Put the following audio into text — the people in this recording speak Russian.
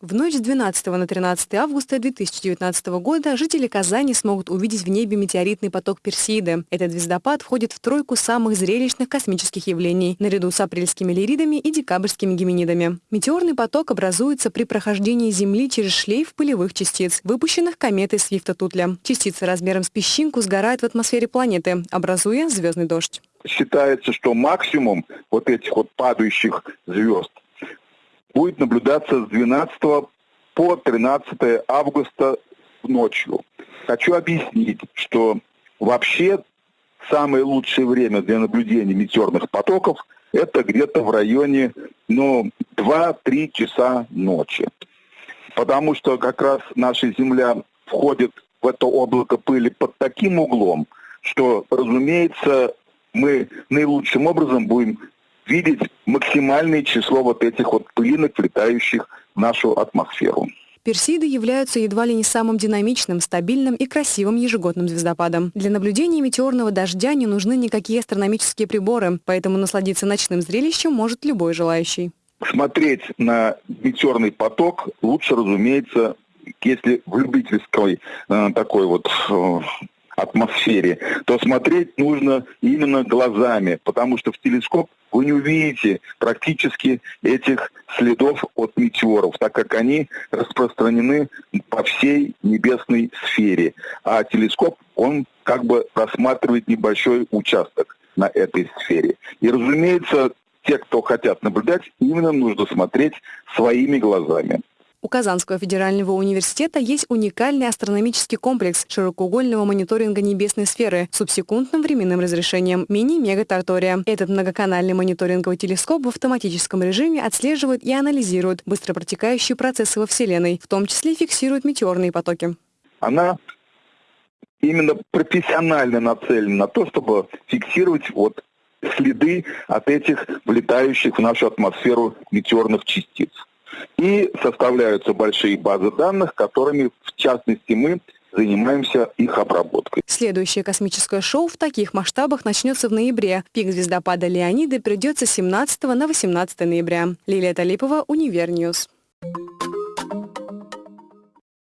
В ночь с 12 на 13 августа 2019 года жители Казани смогут увидеть в небе метеоритный поток Персиды. Этот звездопад входит в тройку самых зрелищных космических явлений, наряду с апрельскими лиридами и декабрьскими гименидами. Метеорный поток образуется при прохождении Земли через шлейф пылевых частиц, выпущенных кометой Свифта-Тутля. Частицы размером с песчинку сгорают в атмосфере планеты, образуя звездный дождь. Считается, что максимум вот этих вот падающих звезд будет наблюдаться с 12 по 13 августа ночью. Хочу объяснить, что вообще самое лучшее время для наблюдения метеорных потоков это где-то в районе ну, 2-3 часа ночи. Потому что как раз наша Земля входит в это облако пыли под таким углом, что, разумеется, мы наилучшим образом будем видеть максимальное число вот этих вот пылинок, влетающих в нашу атмосферу. Персиды являются едва ли не самым динамичным, стабильным и красивым ежегодным звездопадом. Для наблюдения метеорного дождя не нужны никакие астрономические приборы, поэтому насладиться ночным зрелищем может любой желающий. Смотреть на метеорный поток лучше, разумеется, если в любительской э, такой вот э, атмосфере, то смотреть нужно именно глазами, потому что в телескоп вы не увидите практически этих следов от метеоров, так как они распространены по всей небесной сфере. А телескоп, он как бы рассматривает небольшой участок на этой сфере. И, разумеется, те, кто хотят наблюдать, именно нужно смотреть своими глазами. У Казанского федерального университета есть уникальный астрономический комплекс широкоугольного мониторинга небесной сферы с субсекундным временным разрешением мини-мега-тартория. Этот многоканальный мониторинговый телескоп в автоматическом режиме отслеживает и анализирует быстро протекающие процессы во Вселенной, в том числе фиксирует метеорные потоки. Она именно профессионально нацелена на то, чтобы фиксировать вот следы от этих влетающих в нашу атмосферу метеорных частиц. И составляются большие базы данных, которыми, в частности, мы занимаемся их обработкой. Следующее космическое шоу в таких масштабах начнется в ноябре. Пик звездопада Леониды придется с 17 на 18 ноября. Лилия Талипова, Univer News.